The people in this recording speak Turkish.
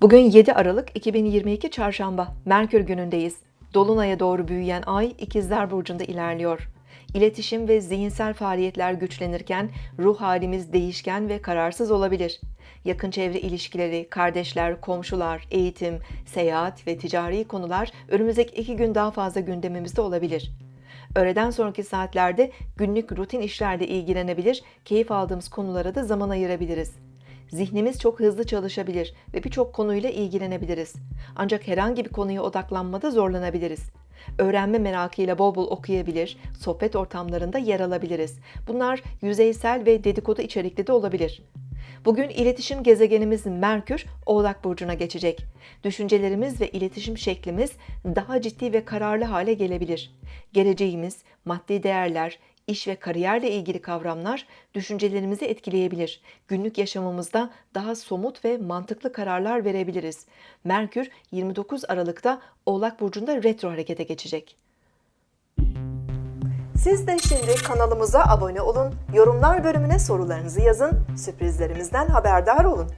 Bugün 7 Aralık 2022 Çarşamba, Merkür günündeyiz. Dolunay'a doğru büyüyen ay İkizler Burcu'nda ilerliyor. İletişim ve zihinsel faaliyetler güçlenirken ruh halimiz değişken ve kararsız olabilir. Yakın çevre ilişkileri, kardeşler, komşular, eğitim, seyahat ve ticari konular önümüzdeki iki gün daha fazla gündemimizde olabilir. Öğleden sonraki saatlerde günlük rutin işlerle ilgilenebilir, keyif aldığımız konulara da zaman ayırabiliriz. Zihnimiz çok hızlı çalışabilir ve birçok konuyla ilgilenebiliriz. Ancak herhangi bir konuya odaklanmada zorlanabiliriz. Öğrenme merakıyla bol bol okuyabilir, sohbet ortamlarında yer alabiliriz. Bunlar yüzeysel ve dedikodu içerikli de olabilir. Bugün iletişim gezegenimiz Merkür Oğlak Burcu'na geçecek. Düşüncelerimiz ve iletişim şeklimiz daha ciddi ve kararlı hale gelebilir. Geleceğimiz, maddi değerler, iş ve kariyerle ilgili kavramlar düşüncelerimizi etkileyebilir. Günlük yaşamımızda daha somut ve mantıklı kararlar verebiliriz. Merkür 29 Aralık'ta Oğlak Burcu'nda retro harekete geçecek. Siz de şimdi kanalımıza abone olun, yorumlar bölümüne sorularınızı yazın, sürprizlerimizden haberdar olun.